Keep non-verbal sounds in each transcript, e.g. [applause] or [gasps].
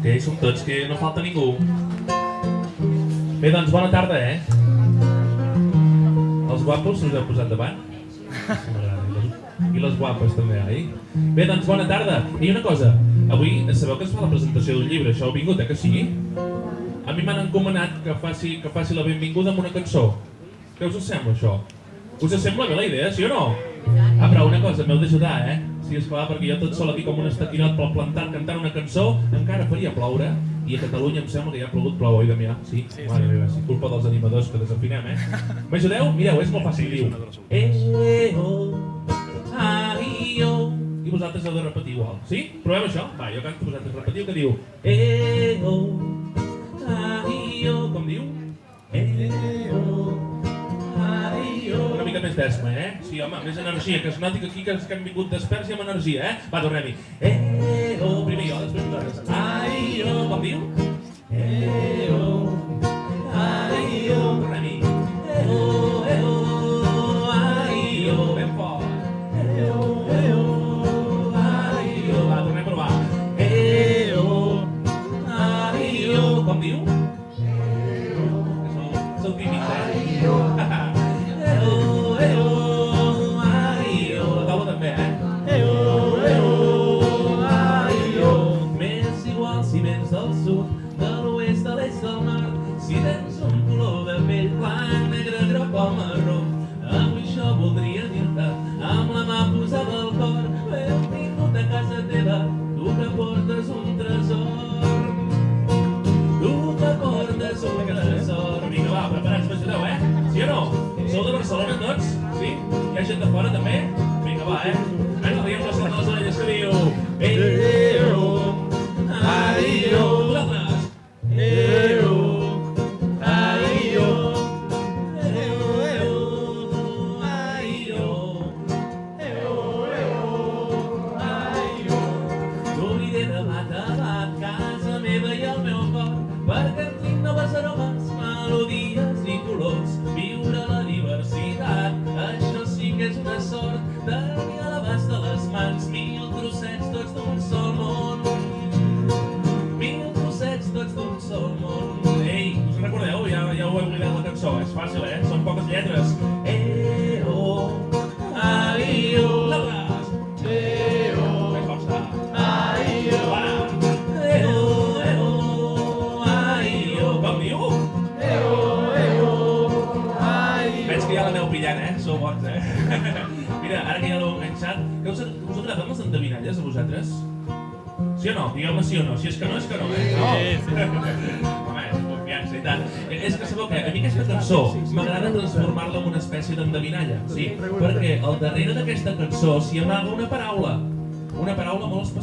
Que som tots, que no falta ningú. Bé, doncs bona tarda, eh? Els guapos us heu posat davant? I les guapes també, oi? Bé, doncs bona tarda. I una cosa, avui sabeu que es fa la presentació d'un llibre, això heu vingut, eh que sí? A mi m'han encomanat que faci, que faci la benvinguda amb una cançó. Què us sembla això? Us sembla bé la idea, sí o no? Ah, però una cosa, m'heu d'ajudar, eh? Sí, esclar, perquè jo tot sol aquí com un estatinot pel plantat cantant una cançó, encara faria ploure, i a Catalunya em sembla que ja ha plogut plou, oi, Damià? Sí? sí Mare sí. meva, sí, culpa dels animadors que desafinem, eh? [laughs] M'ajudeu? Mireu, és molt fàcil, diu. Eh, oh, ai, oh. I vosaltres heu de repetir igual, sí? Provem això? Va, jo canto, vosaltres repetiu, que diu. Eh, oh, ai, oh. Com diu? Eh, oh, més d'esma, eh? Sí, home, més energia, que es noti que aquí que, que hem vingut desperts i amb energia, eh? Va, tornem-hi. Eh, oh, primer jo, després vosaltres. Ai, oh, com diu? Eh, oh,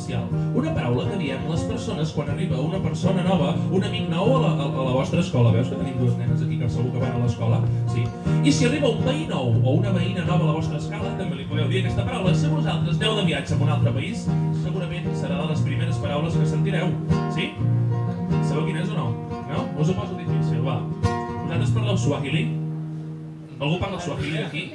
especial. Una paraula que diem les persones quan arriba una persona nova, un amic nou a la, a, a la vostra escola. Veus que tenim dues nenes aquí que segur que van a l'escola? Sí. I si arriba un veí nou o una veïna nova a la vostra escala, també li podeu dir aquesta paraula. Si vosaltres aneu de viatge a un altre país, segurament serà de les primeres paraules que sentireu. Sí? Sabeu quina és o no? No? Us ho poso difícil, va. Vosaltres parleu suahili? Algú parla suahili aquí?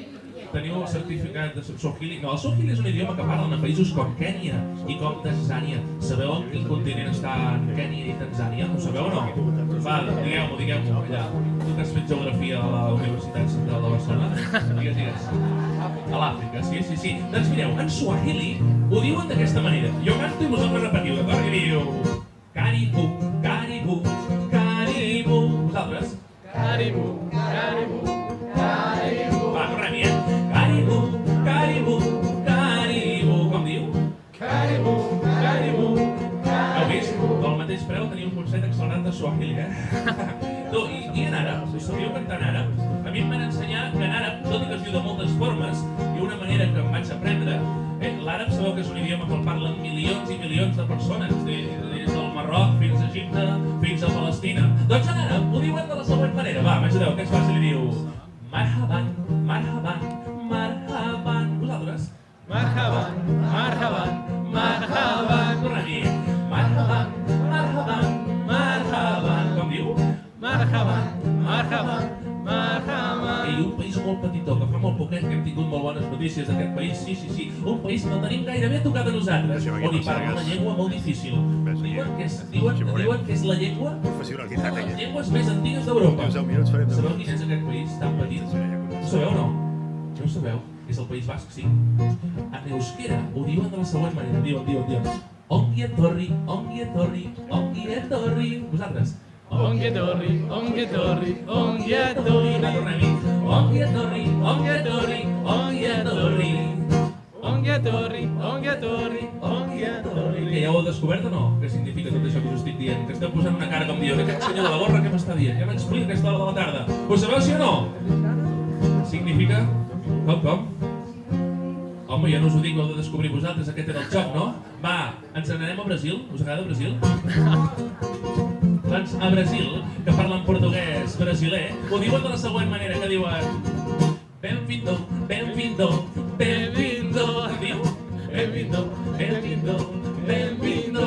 Teniu certificat de Swahili? No, el Swahili és un idioma que parlen a països com Kènia i com Tanzània. Sabeu en quin continent està Kènia i Tanzània? Ho sabeu o no? Va, digueu-m'ho, digueu-m'ho, allà. Tu que has fet geografia a la Universitat Central de Barcelona? Digues, digues. A l'Àfrica, sí, sí, sí. Doncs mireu, en Swahili ho diuen d'aquesta manera. Jo canto i vosaltres repetiu, d'acord? I diu... Caribu, caribu, sabíeu cantar en àrab? A mi em van ensenyar que en àrab, tot i que es diu de moltes formes, i una manera que em vaig aprendre, eh, l'àrab sabeu que és un idioma que el parlen milions i milions de persones, des, des del Marroc fins a Egipte, fins a Palestina. Doncs en àrab ho diuen de la següent manera. Va, m'ajudeu, que és fàcil, i diu... Marhaban, marhaban, marhaban. Vosaltres? marhaban, marhaban, marhaban, Tornem-hi. Marhaban, marhaban, marhaban. Com diu? marhaban, Ei, un país molt petitó, que fa molt poquet que hem tingut molt bones notícies d'aquest país. Sí, sí, sí. Un país que el tenim gairebé a tocar de nosaltres, on hi parla una llengua molt difícil. Diuen que és, diuen, diuen que és la llengua Professionalitat, les llengües més antigues d'Europa. Uns 10 minuts farem de Sabeu quin és aquest país tan petit? Ho sabeu o no? No ho sabeu? És el País Basc, sí. En euskera ho diuen de la següent manera. Diuen, diuen, diuen. Ongi etorri, ongi etorri, ongi etorri. Vosaltres. Ongi etorri, ongi etorri, ongi etorri. Va, tornem-hi. Ongi etorri, ongi etorri, ongi etorri. Ongi etorri, ongi etorri, ongi etorri. Que ja ho heu descobert o no? Què significa tot això que us estic dient? Que esteu posant una cara com dient, aquest senyor de la gorra què m'està dient? Ja m'explica aquesta hora de la tarda. Ho sabeu, sí o no? Significa... Com, com? Home, jo no us ho dic, ho heu de descobrir vosaltres, aquest era el joc, no? Va, ens n'anem a Brasil? Us agrada Brasil? [laughs] Doncs a Brasil, que parlen portuguès brasiler, ho diuen de la següent manera, que diuen... Benvindo, benvindo, benvindo. Diu? Benvindo, benvindo, benvindo.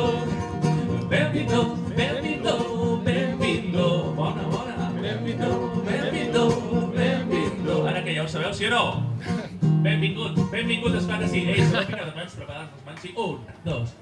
Benvindo, benvindo, benvindo. Bona, bona. Benvindo, benvindo, benvindo. Ara que ja ho sabeu, sí o no? Benvingut, benvingut, esclar que sí. Ei, sabeu que cada mans preparant les mans? Sí, un, dos,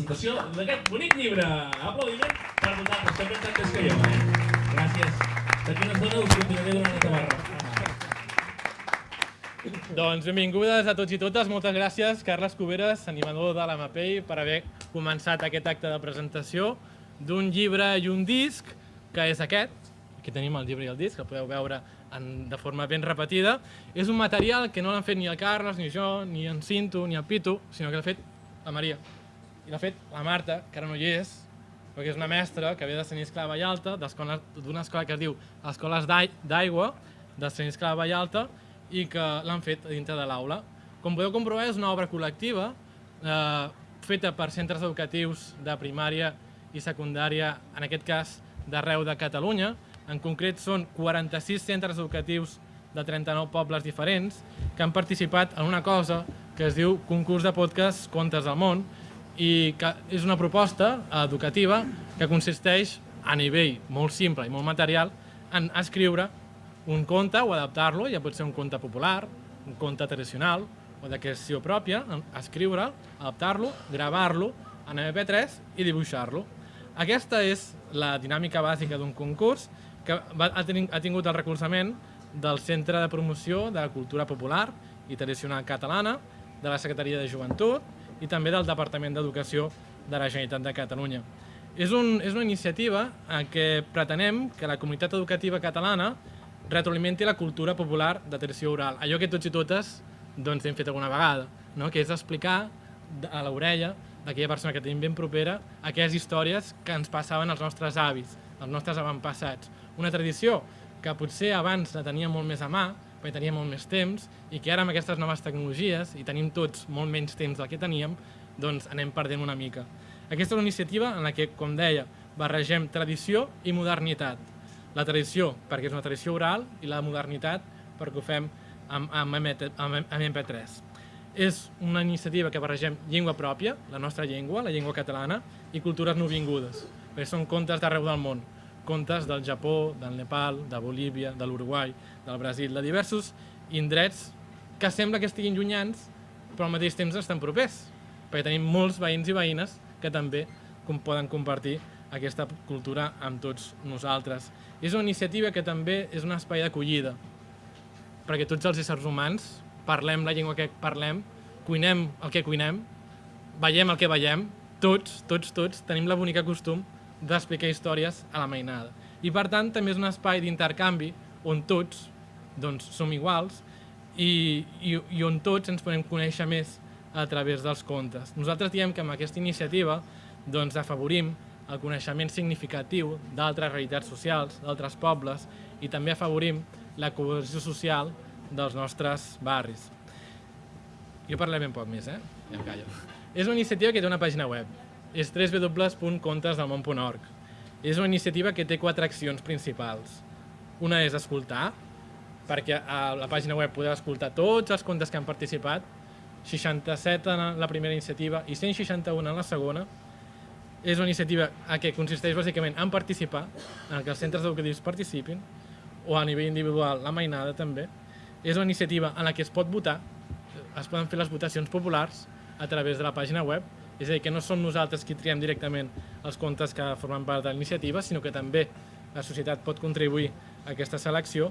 presentació d'aquest bonic llibre. Aplaudiment per vosaltres, que ben tantes que jo, eh? Gràcies. D'aquí una estona us continuaré donant la tabarra. Doncs benvingudes a tots i totes. Moltes gràcies, Carles Cuberes, animador de l'AMAPEI, per haver començat aquest acte de presentació d'un llibre i un disc, que és aquest. Aquí tenim el llibre i el disc, que podeu veure en, de forma ben repetida. És un material que no l'han fet ni el Carles, ni jo, ni en Cinto, ni el Pitu, sinó que l'ha fet la Maria. I l'ha fet la Marta, que ara no hi és, perquè és una mestra que ve de Sant Iscle de Vallalta, d'una escola que es diu Escoles d'Ai- d'Aigua, de Sant Iscle de Vallalta, i que l'han fet dintre de l'aula. Com podeu comprovar, és una obra col·lectiva eh, feta per centres educatius de primària i secundària, en aquest cas d'arreu de Catalunya. En concret són 46 centres educatius de 39 pobles diferents que han participat en una cosa que es diu Concurs de Podcast Contes del Món i que és una proposta educativa que consisteix a nivell molt simple i molt material en escriure un conte o adaptar-lo, ja pot ser un conte popular, un conte tradicional o de creació pròpia, escriure'l, adaptar-lo, gravar-lo en MP3 i dibuixar-lo. Aquesta és la dinàmica bàsica d'un concurs que va, ha, ha tingut el recolzament del Centre de Promoció de la Cultura Popular i Tradicional Catalana, de la Secretaria de Joventut i també del Departament d'Educació de la Generalitat de Catalunya. És, un, és una iniciativa en què pretenem que la comunitat educativa catalana retroalimenti la cultura popular de tradició oral. Allò que tots i totes doncs, hem fet alguna vegada, no? que és explicar a l'orella d'aquella persona que tenim ben propera aquelles històries que ens passaven als nostres avis, als nostres avantpassats. Una tradició que potser abans la teníem molt més a mà, perquè teníem molt més temps, i que ara amb aquestes noves tecnologies, i tenim tots molt menys temps del que teníem, doncs anem perdent una mica. Aquesta és una iniciativa en la que, com deia, barregem tradició i modernitat. La tradició, perquè és una tradició oral, i la modernitat, perquè ho fem amb, amb, amb, amb MP3. És una iniciativa que barregem llengua pròpia, la nostra llengua, la llengua catalana, i cultures nouvingudes, perquè són contes d'arreu del món. Contes del Japó, del Nepal, de Bolívia, de l'Uruguai, del Brasil, de diversos indrets que sembla que estiguin llunyans, però al mateix temps estan propers, perquè tenim molts veïns i veïnes que també com poden compartir aquesta cultura amb tots nosaltres. És una iniciativa que també és un espai d'acollida, perquè tots els éssers humans parlem la llengua que parlem, cuinem el que cuinem, veiem el que veiem, tots, tots, tots tenim la bonica costum d'explicar històries a la mainada. I per tant també és un espai d'intercanvi on tots doncs, som iguals i, i, i on tots ens podem conèixer més a través dels contes. Nosaltres diem que amb aquesta iniciativa doncs, afavorim el coneixement significatiu d'altres realitats socials, d'altres pobles, i també afavorim la cohesió social dels nostres barris. Jo parlaré ben poc més, eh? Ja em callo. És una iniciativa que té una pàgina web. És www.contesdelmón.org. És una iniciativa que té quatre accions principals. Una és escoltar, perquè a la pàgina web podeu escoltar tots els contes que han participat, 67 en la primera iniciativa i 161 en la segona. És una iniciativa a què consisteix bàsicament en participar, en que els centres educatius participin, o a nivell individual la mainada també. És una iniciativa en la que es pot votar, es poden fer les votacions populars a través de la pàgina web, és a dir, que no som nosaltres qui triem directament els contes que formen part de l'iniciativa, sinó que també la societat pot contribuir a aquesta selecció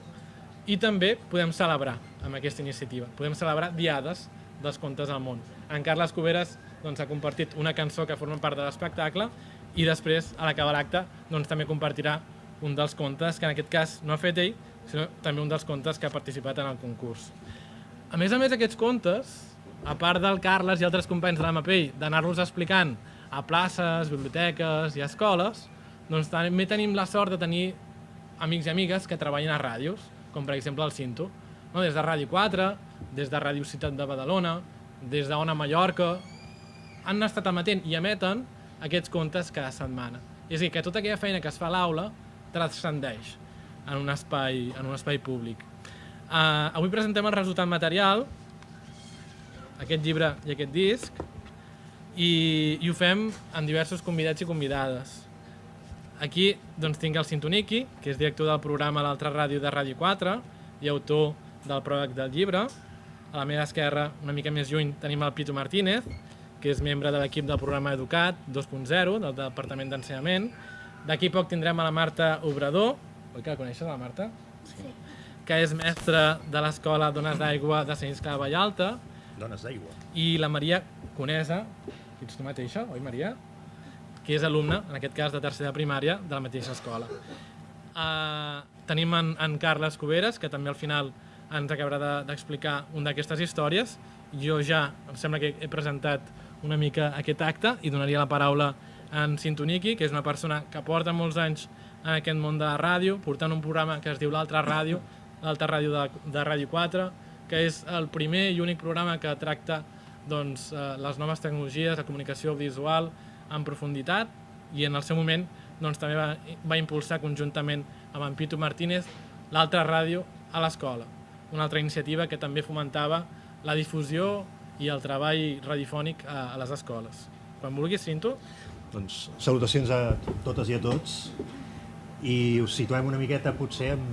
i també podem celebrar amb aquesta iniciativa. Podem celebrar diades dels contes al món. En Carles Cuberes doncs, ha compartit una cançó que forma part de l'espectacle i després, a l'acabar l'acte, doncs, també compartirà un dels contes que en aquest cas no ha fet ell, sinó també un dels contes que ha participat en el concurs. A més a més, aquests contes, a part del Carles i altres companys de la MAPEI, d'anar-los explicant a places, biblioteques i escoles, doncs també tenim la sort de tenir amics i amigues que treballen a ràdios, com per exemple el Cinto, no? des de Ràdio 4, des de Ràdio Ciutat de Badalona, des d'Ona Mallorca, han estat emetent i emeten aquests contes cada setmana. És a dir, que tota aquella feina que es fa a l'aula transcendeix en un espai, en un espai públic. Uh, avui presentem el resultat material, aquest llibre i aquest disc, i, i ho fem amb diversos convidats i convidades. Aquí doncs, tinc el Sintoniki, que és director del programa L'altra ràdio de Ràdio 4 i autor del pròleg del llibre. A la meva esquerra, una mica més lluny, tenim el Pitu Martínez, que és membre de l'equip del programa Educat 2.0, del Departament d'Ensenyament. D'aquí poc tindrem a la Marta Obrador, oi que la coneixes, la Marta? Sí. Que és mestra de l'Escola Dones d'Aigua de Sant Iscle de Vallalta. Dones d'aigua. I la Maria Conesa, que ets tu mateixa, oi Maria? Que és alumna, en aquest cas de tercera primària, de la mateixa escola. Uh, tenim en, en Carles Cuberes, que també al final ens acabarà d'explicar de, una d'aquestes històries. Jo ja, em sembla que he presentat una mica aquest acte i donaria la paraula a en Sintoniki, que és una persona que porta molts anys en aquest món de la ràdio, portant un programa que es diu L'Altra Ràdio, l'Altra Ràdio de, de Ràdio 4, que és el primer i únic programa que tracta doncs, eh, les noves tecnologies, la comunicació visual en profunditat i en el seu moment doncs, també va, va impulsar conjuntament amb en Pitu Martínez l'altra ràdio a l'escola, una altra iniciativa que també fomentava la difusió i el treball radiofònic a, a les escoles. Quan vulguis, Cinto. Doncs salutacions a totes i a tots i us situem una miqueta potser en,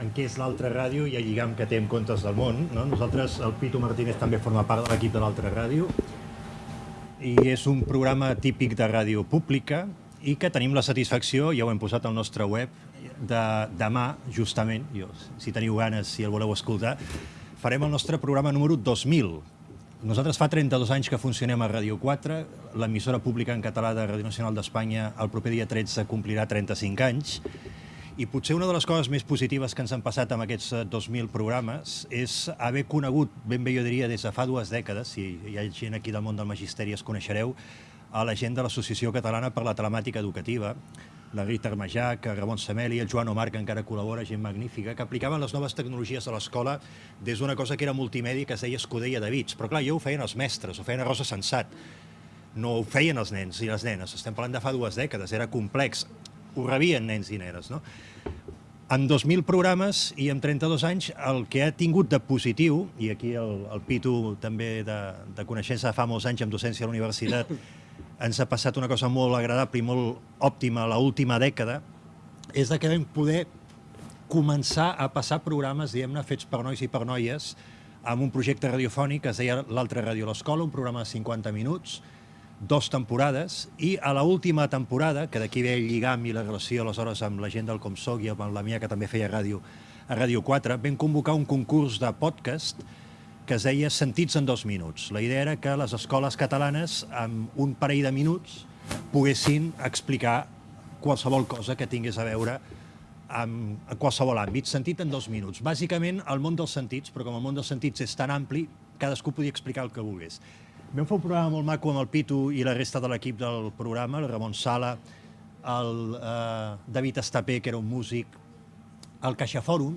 en què és l'altra ràdio i el lligam que té amb Contes del Món. No? Nosaltres, el Pitu Martínez també forma part de l'equip de l'altra ràdio i és un programa típic de ràdio pública i que tenim la satisfacció, ja ho hem posat al nostre web, de demà, justament, jo, si teniu ganes, si el voleu escoltar, farem el nostre programa número 2000. Nosaltres fa 32 anys que funcionem a Ràdio 4, l'emissora pública en català de Ràdio Nacional d'Espanya el proper dia 13 complirà 35 anys, i potser una de les coses més positives que ens han passat amb aquests 2.000 programes és haver conegut, ben bé jo diria, des de fa dues dècades, si hi ha gent aquí del món del magisteri es coneixereu, a la gent de l'Associació Catalana per la Telemàtica Educativa, la Rita Armajac, Ramon Sameli, el Joan Omar, que encara col·labora, gent magnífica, que aplicaven les noves tecnologies a l'escola des d'una cosa que era multimèdia que es deia Escudella de Bits. Però clar, jo ho feien els mestres, ho feien a Rosa Sensat. No ho feien els nens i les nenes. Estem parlant de fa dues dècades, era complex. Ho rebien nens i nenes, no? En 2.000 programes i en 32 anys el que ha tingut de positiu, i aquí el, el Pitu també de, de coneixença de fa molts anys amb docència a la universitat, [laughs] ens ha passat una cosa molt agradable i molt òptima a l'última dècada, és que vam poder començar a passar programes, diguem-ne, fets per nois i per noies, amb un projecte radiofònic que es deia L'altra ràdio a l'escola, un programa de 50 minuts, dos temporades, i a l última temporada, que d'aquí ve el lligam i la relació aleshores amb la gent del Comsoc i amb la Mia, que també feia ràdio a Ràdio 4, vam convocar un concurs de podcast que es deia Sentits en dos minuts. La idea era que les escoles catalanes, amb un parell de minuts, poguessin explicar qualsevol cosa que tingués a veure amb qualsevol àmbit, sentit en dos minuts. Bàsicament, el món dels sentits, però com el món dels sentits és tan ampli, cadascú podia explicar el que volgués. Vam fer un programa molt maco amb el Pitu i la resta de l'equip del programa, el Ramon Sala, el eh, David Estapé, que era un músic, el Caixa Fòrum,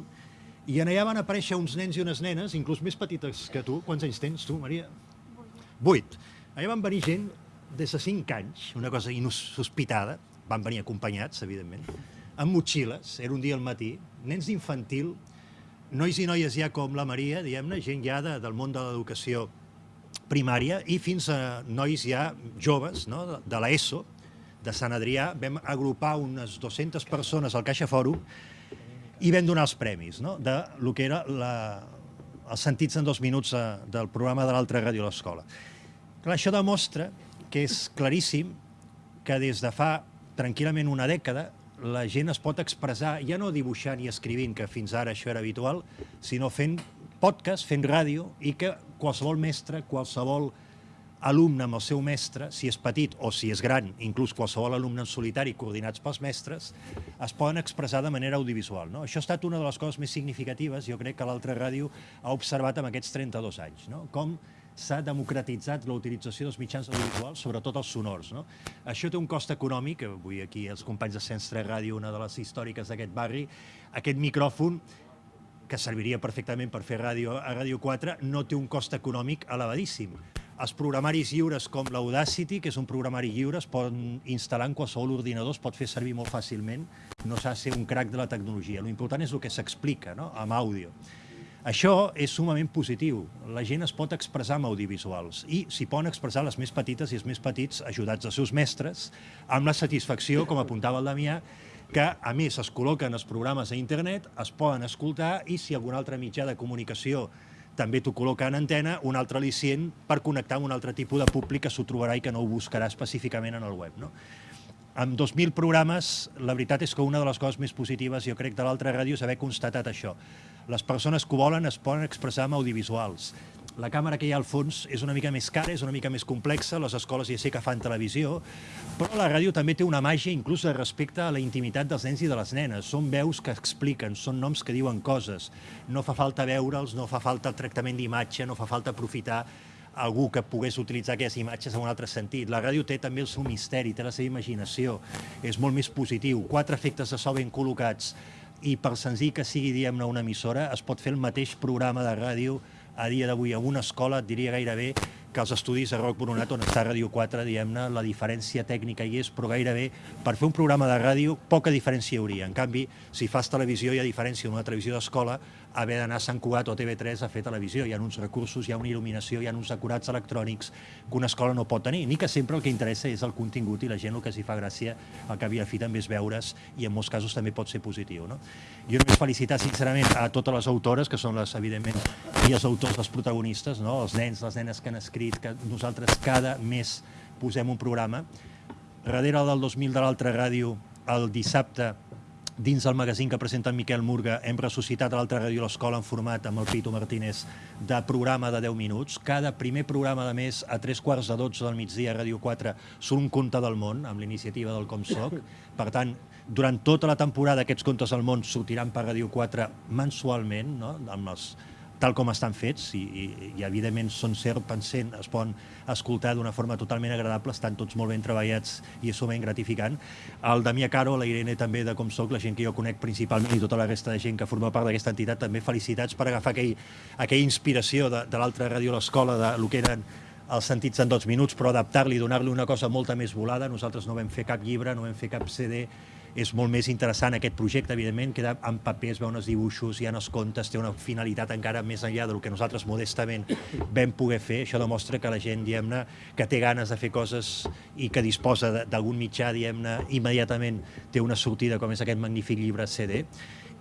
i en allà van aparèixer uns nens i unes nenes, inclús més petites que tu. Quants anys tens tu, Maria? Vuit. Allà van venir gent des de cinc anys, una cosa insospitada, van venir acompanyats, evidentment, amb motxilles, era un dia al matí, nens d'infantil, nois i noies ja com la Maria, diguem-ne, gent ja de, del món de l'educació primària i fins a nois ja joves, no?, de, l'ESO, de Sant Adrià, vam agrupar unes 200 persones al Caixa Fòrum i vam donar els premis no? de lo que era la, els sentits en dos minuts eh, del programa de l'altra ràdio a l'escola. Això demostra que és claríssim que des de fa tranquil·lament una dècada la gent es pot expressar, ja no dibuixant i escrivint, que fins ara això era habitual, sinó fent podcast, fent ràdio, i que qualsevol mestre, qualsevol alumne amb el seu mestre, si és petit o si és gran, inclús qualsevol alumne en solitari coordinats pels mestres, es poden expressar de manera audiovisual. No? Això ha estat una de les coses més significatives, jo crec que l'altra ràdio ha observat en aquests 32 anys, no? com s'ha democratitzat la utilització dels mitjans audiovisuals, sobretot els sonors. No? Això té un cost econòmic, avui aquí els companys de 3 Ràdio, una de les històriques d'aquest barri, aquest micròfon que serviria perfectament per fer ràdio a Ràdio 4, no té un cost econòmic elevadíssim. Els programaris lliures com l'Audacity, que és un programari lliure, es poden instal·lar en qualsevol ordinador, es pot fer servir molt fàcilment, no s'ha de ser un crac de la tecnologia. L'important és el que s'explica no? amb àudio. Això és sumament positiu. La gent es pot expressar amb audiovisuals i s'hi poden expressar les més petites i els més petits, ajudats dels seus mestres, amb la satisfacció, com apuntava el Damià, que a més es col·loquen els programes a internet, es poden escoltar i si algun altre mitjà de comunicació també t'ho col·loca en antena, un altre al·licient per connectar amb un altre tipus de públic que s'ho trobarà i que no ho buscarà específicament en el web. No? Amb 2.000 programes, la veritat és que una de les coses més positives, jo crec, de l'altra ràdio és haver constatat això. Les persones que ho volen es poden expressar amb audiovisuals la càmera que hi ha al fons és una mica més cara, és una mica més complexa, les escoles ja sé que fan televisió, però la ràdio també té una màgia inclús respecte a la intimitat dels nens i de les nenes. Són veus que expliquen, són noms que diuen coses. No fa falta veure'ls, no fa falta el tractament d'imatge, no fa falta aprofitar algú que pogués utilitzar aquestes imatges en un altre sentit. La ràdio té també el seu misteri, té la seva imaginació, és molt més positiu. Quatre efectes de so ben col·locats i per senzill que sigui, diguem-ne, una emissora, es pot fer el mateix programa de ràdio a dia d'avui a una escola, et diria gairebé que els estudis de Roc Boronat, on està Ràdio 4, diguem-ne, la diferència tècnica hi és, però gairebé per fer un programa de ràdio poca diferència hi hauria. En canvi, si fas televisió hi ha diferència d'una televisió d'escola haver d'anar a Sant Cugat o TV3 a fer televisió. Hi ha uns recursos, hi ha una il·luminació, hi ha uns acurats electrònics que una escola no pot tenir, ni que sempre el que interessa és el contingut i la gent el que s'hi fa gràcia, el que havia fi també és veure's i en molts casos també pot ser positiu. No? Jo només felicitar sincerament a totes les autores, que són les, evidentment, i els autors, els protagonistes, no? els nens, les nenes que han escrit dit que nosaltres cada mes posem un programa. Darrere del 2000 de l'altra ràdio, el dissabte, dins del magazín que presenta en Miquel Murga, hem ressuscitat a l'altra ràdio l'escola en format amb el Pito Martínez de programa de 10 minuts. Cada primer programa de mes a tres quarts de 12 del migdia a Ràdio 4 surt un conte del món amb l'iniciativa del Com Soc. [laughs] Per tant, durant tota la temporada aquests contes del món sortiran per Ràdio 4 mensualment, no? amb els tal com estan fets i, i, i evidentment són cert pensent, es poden escoltar d'una forma totalment agradable, estan tots molt ben treballats i és sumament gratificant. El Damià Caro, la Irene també de Com Soc, la gent que jo conec principalment i tota la resta de gent que forma part d'aquesta entitat, també felicitats per agafar aquell, aquella inspiració de, de l'altra ràdio a l'escola, de lo que eren els sentits en dos minuts, però adaptar-li, donar-li una cosa molta més volada. Nosaltres no vam fer cap llibre, no vam fer cap CD, és molt més interessant aquest projecte, evidentment, queda en paper, es veuen els dibuixos, hi ha els contes, té una finalitat encara més enllà del que nosaltres modestament vam poder fer. Això demostra que la gent, diguem-ne, que té ganes de fer coses i que disposa d'algun mitjà, diguem-ne, immediatament té una sortida com és aquest magnífic llibre CD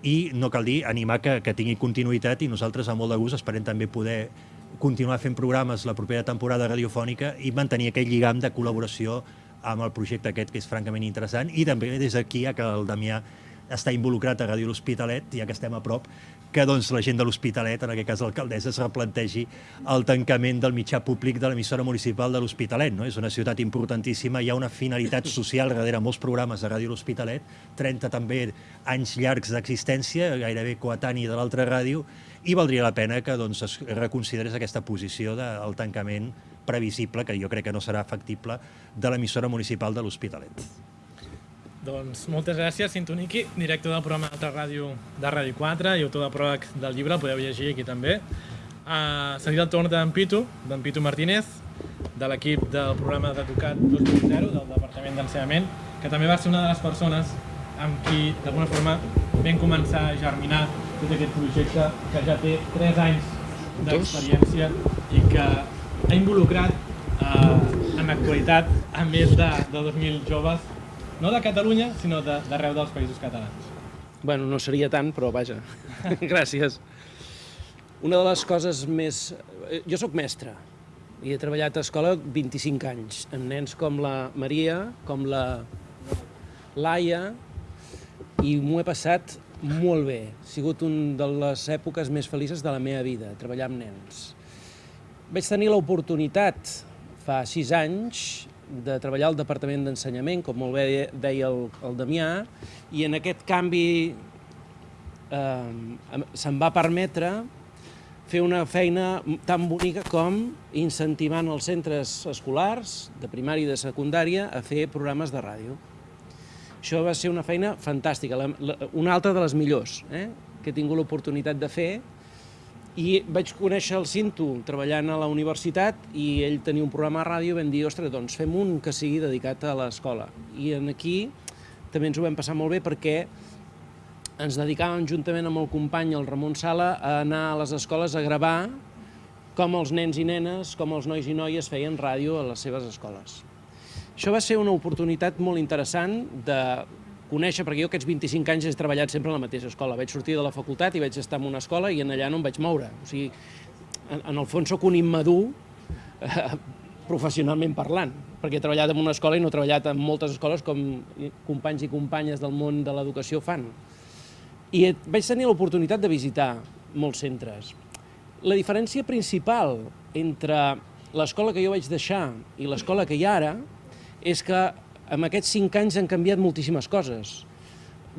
i no cal dir, animar que, que tingui continuïtat i nosaltres amb molt de gust esperem també poder continuar fent programes la propera temporada radiofònica i mantenir aquell lligam de col·laboració amb el projecte aquest, que és francament interessant, i també des d'aquí, ja que el Damià està involucrat a Ràdio L'Hospitalet, ja que estem a prop, que doncs, la gent de l'Hospitalet, en aquest cas l'alcaldessa, es replantegi el tancament del mitjà públic de l'emissora municipal de l'Hospitalet. No? És una ciutat importantíssima, hi ha una finalitat social darrere molts programes de Ràdio L'Hospitalet, 30 també anys llargs d'existència, gairebé coetani de l'altra ràdio, i valdria la pena que doncs, es reconsiderés aquesta posició del tancament previsible, que jo crec que no serà factible, de l'emissora municipal de l'Hospitalet. Doncs moltes gràcies, Sintoniqui, director del programa Altra Ràdio de Ràdio 4 i autor de pròleg del llibre, el podeu llegir aquí també. Uh, seguit el torn d'en Pitu, d'en Pitu Martínez, de l'equip del programa d'Educat 2.0 del Departament d'Ensenyament, que també va ser una de les persones amb qui, d'alguna forma, vam començar a germinar tot aquest projecte que ja té 3 anys d'experiència i que ha involucrat eh, en l'actualitat a més de, de 2.000 joves, no de Catalunya, sinó d'arreu de, dels països catalans. Bueno, no seria tant, però vaja, [laughs] gràcies. Una de les coses més... eh, Jo sóc mestre i he treballat a escola 25 anys, amb nens com la Maria, com la Laia, i m'ho he passat molt bé. Ha sigut una de les èpoques més felices de la meva vida, treballar amb nens. Vaig tenir l'oportunitat, fa sis anys, de treballar al Departament d'Ensenyament, com molt bé deia el, el Damià, i en aquest canvi eh, se'm va permetre fer una feina tan bonica com incentivant els centres escolars, de primària i de secundària, a fer programes de ràdio. Això va ser una feina fantàstica, la, la, una altra de les millors eh, que he tingut l'oportunitat de fer, i vaig conèixer el Cinto treballant a la universitat i ell tenia un programa a ràdio i vam dir, ostres, doncs fem un que sigui dedicat a l'escola. I en aquí també ens ho vam passar molt bé perquè ens dedicàvem juntament amb el company, el Ramon Sala, a anar a les escoles a gravar com els nens i nenes, com els nois i noies feien ràdio a les seves escoles. Això va ser una oportunitat molt interessant de conèixer, perquè jo aquests 25 anys he treballat sempre a la mateixa escola. Vaig sortir de la facultat i vaig estar en una escola i en allà no em vaig moure. O sigui, en, en el fons sóc un immadur eh, professionalment parlant, perquè he treballat en una escola i no he treballat en moltes escoles com companys i companyes del món de l'educació fan. I vaig tenir l'oportunitat de visitar molts centres. La diferència principal entre l'escola que jo vaig deixar i l'escola que hi ha ara és que en aquests cinc anys han canviat moltíssimes coses.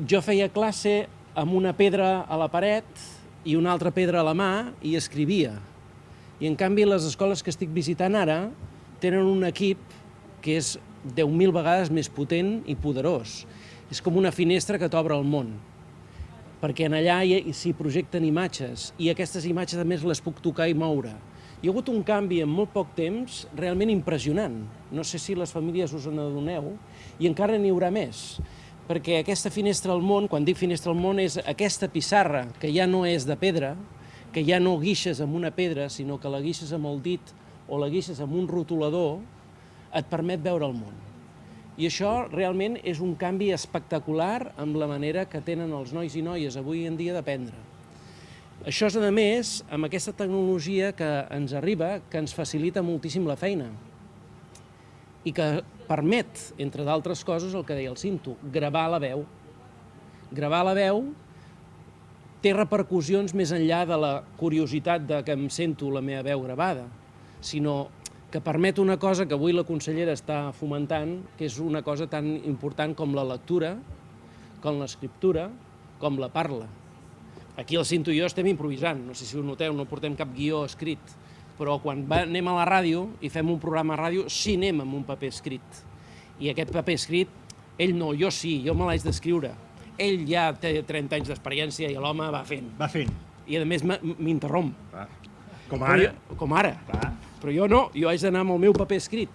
Jo feia classe amb una pedra a la paret i una altra pedra a la mà i escrivia. I en canvi les escoles que estic visitant ara tenen un equip que és 10.000 vegades més potent i poderós. És com una finestra que t'obre el món perquè en allà s'hi projecten imatges i aquestes imatges a més les puc tocar i moure. Hi ha hagut un canvi en molt poc temps realment impressionant. No sé si les famílies us en adoneu, i encara n'hi haurà més, perquè aquesta finestra al món, quan dic finestra al món, és aquesta pissarra que ja no és de pedra, que ja no guixes amb una pedra, sinó que la guixes amb el dit o la guixes amb un rotulador, et permet veure el món. I això realment és un canvi espectacular amb la manera que tenen els nois i noies avui en dia d'aprendre. Això és, a més, amb aquesta tecnologia que ens arriba, que ens facilita moltíssim la feina i que permet, entre d'altres coses, el que deia el Cinto, gravar la veu. Gravar la veu té repercussions més enllà de la curiositat de que em sento la meva veu gravada, sinó que permet una cosa que avui la consellera està fomentant, que és una cosa tan important com la lectura, com l'escriptura, com la parla. Aquí el Cinto i jo estem improvisant, no sé si ho noteu, no portem cap guió escrit, però quan va, anem a la ràdio i fem un programa a ràdio, sí anem amb un paper escrit. I aquest paper escrit, ell no, jo sí, jo me l'haig d'escriure. Ell ja té 30 anys d'experiència i l'home va fent. Va fent. I a més m'interromp. Com ara. Jo, com ara. Clar. Però jo no, jo haig d'anar amb el meu paper escrit.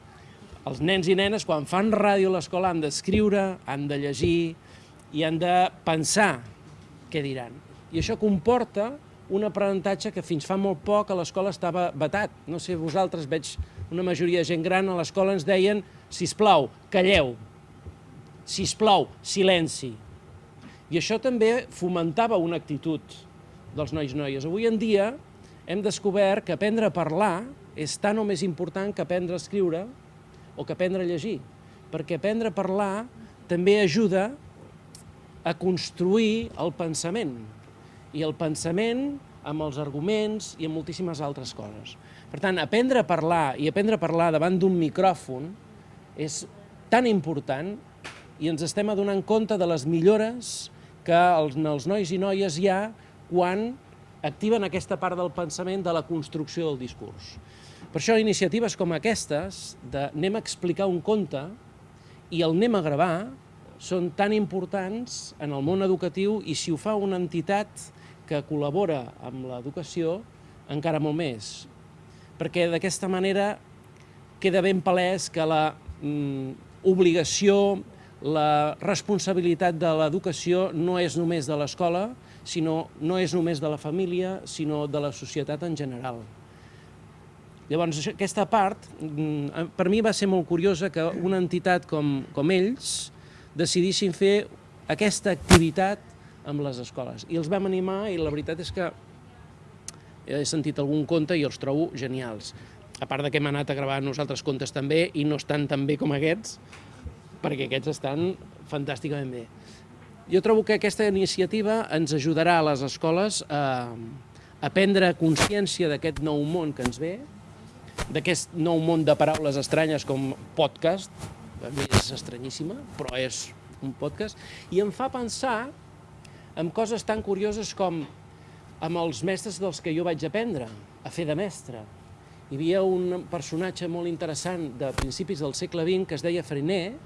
Els nens i nenes, quan fan ràdio a l'escola, han d'escriure, han de llegir i han de pensar què diran. I això comporta un aprenentatge que fins fa molt poc a l'escola estava vetat. No sé, vosaltres veig una majoria de gent gran a l'escola ens deien sisplau, calleu, sisplau, silenci. I això també fomentava una actitud dels nois i noies. Avui en dia hem descobert que aprendre a parlar és tan o més important que aprendre a escriure o que aprendre a llegir, perquè aprendre a parlar també ajuda a construir el pensament, i el pensament amb els arguments i amb moltíssimes altres coses. Per tant, aprendre a parlar i aprendre a parlar davant d'un micròfon és tan important i ens estem adonant compte de les millores que els, els nois i noies hi ha quan activen aquesta part del pensament de la construcció del discurs. Per això iniciatives com aquestes, de anem a explicar un conte i el anem a gravar, són tan importants en el món educatiu i si ho fa una entitat que col·labora amb l'educació, encara molt més. Perquè d'aquesta manera queda ben palès que la mm, obligació, la responsabilitat de l'educació no és només de l'escola, sinó no és només de la família, sinó de la societat en general. Llavors, aquesta part, mm, per mi va ser molt curiosa que una entitat com, com ells decidissin fer aquesta activitat amb les escoles. I els vam animar i la veritat és que he sentit algun conte i els trobo genials. A part de que hem anat a gravar nosaltres contes també i no estan tan bé com aquests, perquè aquests estan fantàsticament bé. Jo trobo que aquesta iniciativa ens ajudarà a les escoles a, a prendre consciència d'aquest nou món que ens ve, d'aquest nou món de paraules estranyes com podcast, a mi és estranyíssima, però és un podcast, i em fa pensar en coses tan curioses com amb els mestres dels que jo vaig aprendre a fer de mestre. Hi havia un personatge molt interessant de principis del segle XX que es deia Frenet,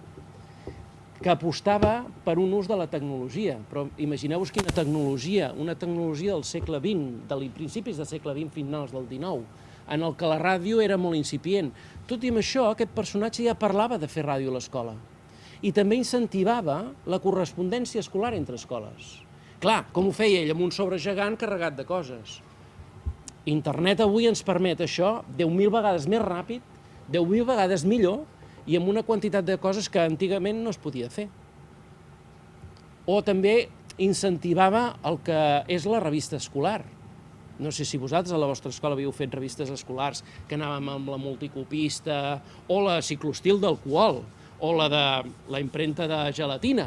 que apostava per un ús de la tecnologia. Però imagineu-vos quina tecnologia, una tecnologia del segle XX, de principis del segle XX finals del XIX, en el que la ràdio era molt incipient. Tot i amb això, aquest personatge ja parlava de fer ràdio a l'escola. I també incentivava la correspondència escolar entre escoles. Clar, com ho feia ell? Amb un sobre gegant carregat de coses. Internet avui ens permet això 10.000 vegades més ràpid, 10.000 vegades millor, i amb una quantitat de coses que antigament no es podia fer. O també incentivava el que és la revista escolar. No sé si vosaltres a la vostra escola havíeu fet revistes escolars que anàvem amb la multicopista, o la ciclostil d'alcohol, o la de la impremta de gelatina,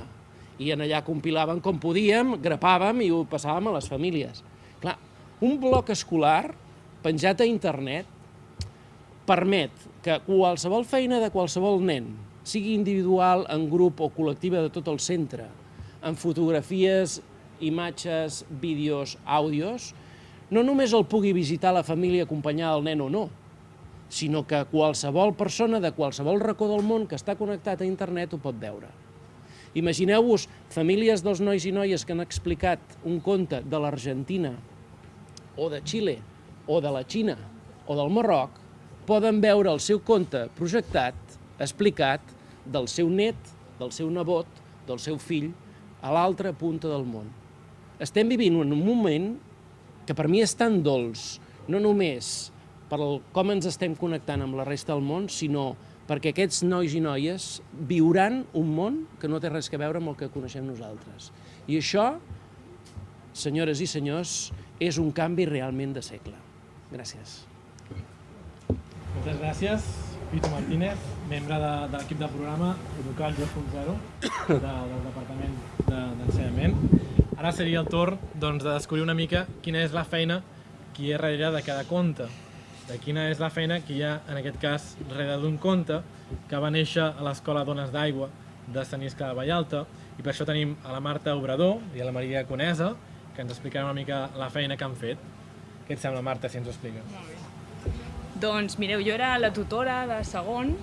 i en allà compilàvem com podíem, grapàvem i ho passàvem a les famílies. Clar, un bloc escolar penjat a internet permet que qualsevol feina de qualsevol nen, sigui individual, en grup o col·lectiva de tot el centre, amb fotografies, imatges, vídeos, àudios, no només el pugui visitar la família acompanyada del nen o no, sinó que qualsevol persona de qualsevol racó del món que està connectat a internet ho pot veure. Imagineu-vos famílies dels nois i noies que han explicat un conte de l'Argentina, o de Xile, o de la Xina, o del Marroc, poden veure el seu conte projectat, explicat, del seu net, del seu nebot, del seu fill, a l'altra punta del món. Estem vivint un moment que per mi és tan dolç, no només per com ens estem connectant amb la resta del món, sinó perquè aquests nois i noies viuran un món que no té res a veure amb el que coneixem nosaltres. I això, senyores i senyors, és un canvi realment de segle. Gràcies. Moltes gràcies, Pito Martínez, membre de, de l'equip del programa Educar 2.0 de, del Departament d'Ensenyament. De, Ara seria el torn doncs, de descobrir una mica quina és la feina que hi ha darrere de cada conte de quina és la feina que hi ha, en aquest cas, darrere d'un conte que va néixer a l'Escola Dones d'Aigua de Sant Isca de Vallalta i per això tenim a la Marta Obrador i a la Maria Conesa que ens explicaran una mica la feina que han fet. Què et sembla, Marta, si ens ho expliques? Molt bé. Doncs mireu, jo era la tutora de segon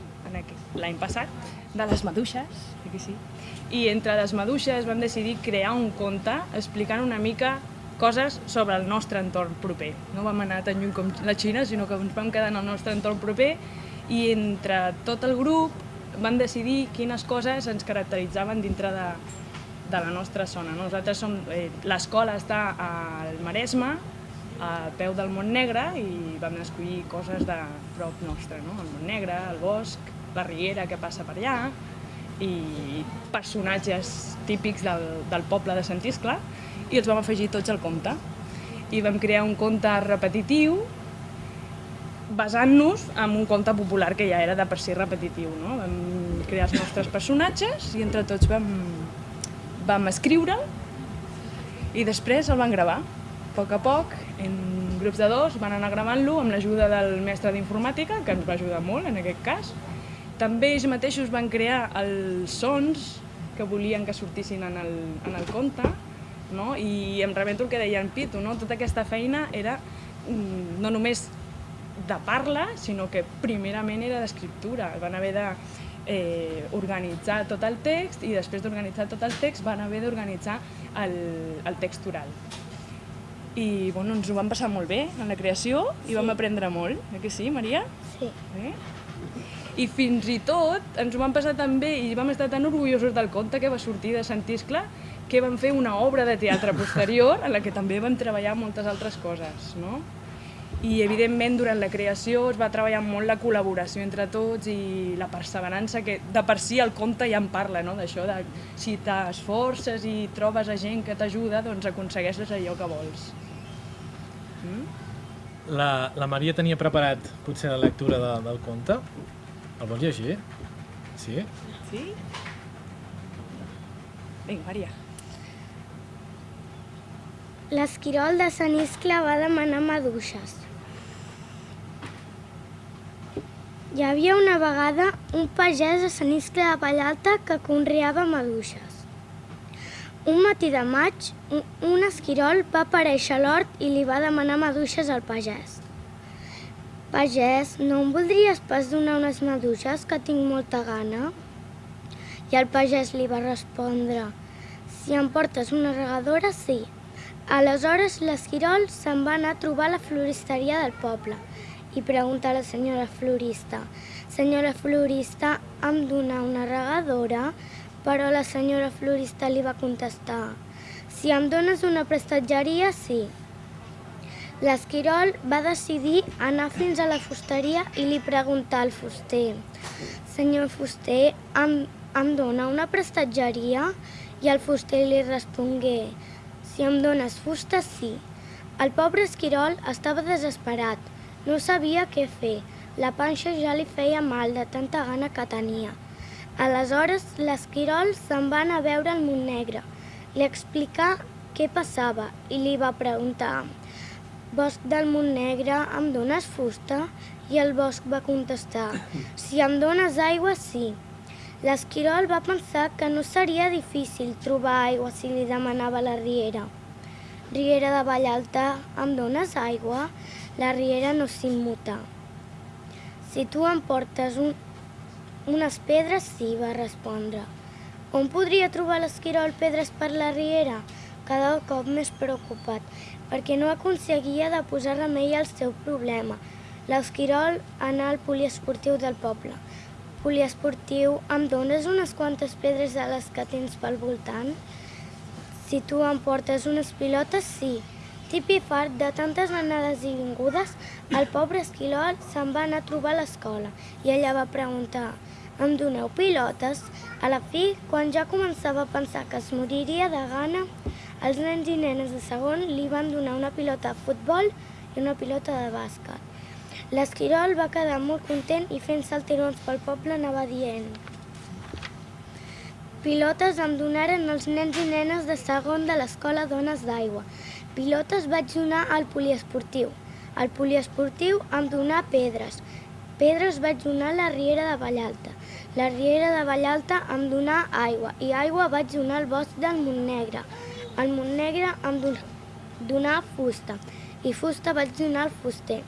l'any passat de les maduixes, aquí sí, i entre les maduixes vam decidir crear un conte explicant una mica coses sobre el nostre entorn proper. No vam anar tan lluny com la Xina, sinó que ens vam quedar en el nostre entorn proper i entre tot el grup vam decidir quines coses ens caracteritzaven dintre de, de la nostra zona. Nosaltres som, eh, l'escola està al Maresme, a peu del Mont Negre, i vam escollir coses de prop nostre, no? el Mont Negre, el bosc, la riera que passa per allà, i personatges típics del, del poble de Sant Iscle, i els vam afegir tots al conte. I vam crear un conte repetitiu basant-nos en un conte popular que ja era de per si repetitiu. No? Vam crear els nostres personatges i entre tots vam, vam escriure'l i després el van gravar. A poc a poc, en grups de dos, van anar gravant-lo amb l'ajuda del mestre d'informàtica, que ens va ajudar molt en aquest cas. També ells mateixos van crear els sons que volien que sortissin en el, en el conte, no? I em rebento el que deia en Pitu, no? Tota aquesta feina era mm, no només de parla, sinó que primerament era d'escriptura. Van haver de eh, organitzar tot el text i després d'organitzar tot el text van haver d'organitzar el, el text oral. I bueno, ens ho vam passar molt bé en la creació i vam aprendre molt, eh que sí, Maria? Sí. Eh? I fins i tot ens ho vam passar tan bé i vam estar tan orgullosos del conte que va sortir de Sant Iscle que vam fer una obra de teatre posterior en la que també vam treballar moltes altres coses, no? I evidentment durant la creació es va treballar molt la col·laboració entre tots i la perseverança que de per si el conte ja en parla, no? d'això de si t'esforces i trobes a gent que t'ajuda, doncs aconsegueixes allò que vols. La, la Maria tenia preparat potser la lectura de, del conte. El vols llegir? Sí? Sí? Vinga, Maria. L'esquirol de Sant Iscle va demanar maduixes. Hi havia una vegada un pagès a Sant Iscle de Vallalta que conreava maduixes. Un matí de maig, un esquirol va aparèixer a l'hort i li va demanar maduixes al pagès. Pagès, no em voldries pas donar unes maduixes que tinc molta gana? I el pagès li va respondre, si em portes una regadora, sí. Aleshores l'esquirol se'n va anar a trobar a la floristeria del poble i pregunta a la senyora florista, senyora florista, em dona una regadora? Però la senyora florista li va contestar, si em dones una prestatgeria, sí. L'esquirol va decidir anar fins a la fusteria i li preguntar al fuster, senyor fuster, em, em dona una prestatgeria? I el fuster li respongué, si em dones fusta, sí. El pobre esquirol estava desesperat, no sabia què fer, la panxa ja li feia mal de tanta gana que tenia. Aleshores, l'esquirol se'n va anar a veure el Montnegre, li explicà què passava i li va preguntar Bosc del Montnegre, em dones fusta? I el bosc va contestar Si em dones aigua, sí. L'esquirol va pensar que no seria difícil trobar aigua si li demanava la riera. Riera de Vallalta, em dones aigua? La riera no s'immuta. Si tu em portes un, unes pedres sí, va respondre. On podria trobar l'esquirol pedres per la riera? Cada cop més preocupat, perquè no aconseguia de posar remei al seu problema. L'esquirol anà al poliesportiu del poble. Poliesportiu, em dones unes quantes pedres de les que tens pel voltant? Si tu em portes unes pilotes, sí. Tipi fart de tantes anades i vingudes, el pobre esquirol se'n va anar a trobar a l'escola i ella va preguntar em doneu pilotes? A la fi, quan ja començava a pensar que es moriria de gana, els nens i nenes de segon li van donar una pilota de futbol i una pilota de bàsquet. L'esquirol va quedar molt content i fent saltirons pel poble anava dient Pilotes em donaren els nens i nenes de segon de l'escola Dones d'Aigua. Pilotes vaig donar al poliesportiu. Al poliesportiu em donà pedres. Pedres vaig donar a la Riera de Vallalta. La Riera de Vallalta em donà aigua i aigua vaig donar al bosc del Montnegre. Al Montnegre em donà fusta i fusta vaig donar al fuster.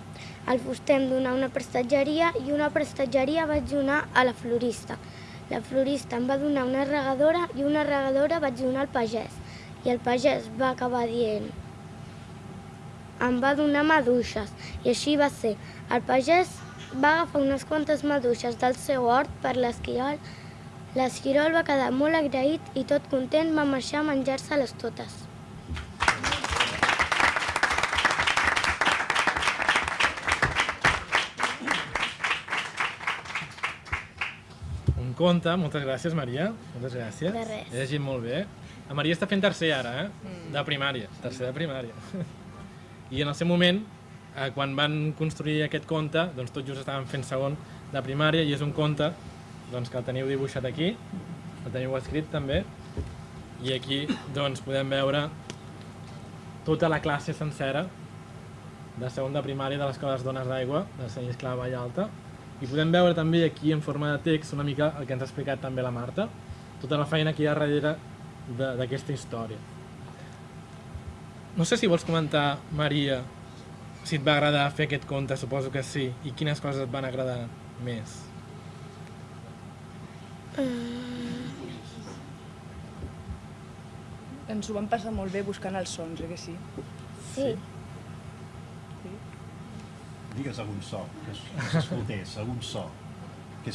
Al fuster em donà una prestatgeria i una prestatgeria vaig donar a la florista. La florista em va donar una regadora i una regadora vaig donar al pagès. I el pagès va acabar dient em va donar maduixes i així va ser. El pagès va agafar unes quantes maduixes del seu hort per l'esquirol. L'esquirol va quedar molt agraït i tot content va marxar a menjar-se-les totes. Conte, moltes gràcies, Maria. Moltes gràcies. De res. He llegit molt bé. La Maria està fent tercer ara, eh? De primària. Tercer de primària. [laughs] I en el seu moment, eh, quan van construir aquest conte, doncs tot just estaven fent segon de primària i és un conte doncs, que el teniu dibuixat aquí, el teniu escrit també, i aquí doncs, podem veure tota la classe sencera de segon de primària de l'Escola de Dones d'Aigua de Sant Iscle de Vallalta i podem veure també aquí en forma de text una mica el que ens ha explicat també la Marta, tota la feina que hi ha darrere de- d'aquesta història. no sé si vols comentar, Maria, si et va agradar fer aquest conte, suposo que sí, i quines coses et van agradar més. Ens ho vam passar molt bé buscant els sons, eh que sí? Sí. Digues algun so, que es- que s'escoltés, algun so. Què